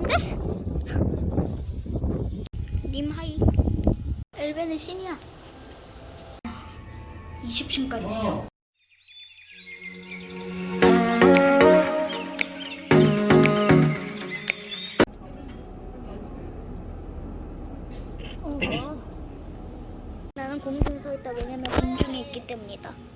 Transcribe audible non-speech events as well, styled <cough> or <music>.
같은데? 님 하이. 엘베는 신이야. 20층까지 있어 <coughs> 나는 공중에 서 있다 왜냐면 공중에 있기 때문이다.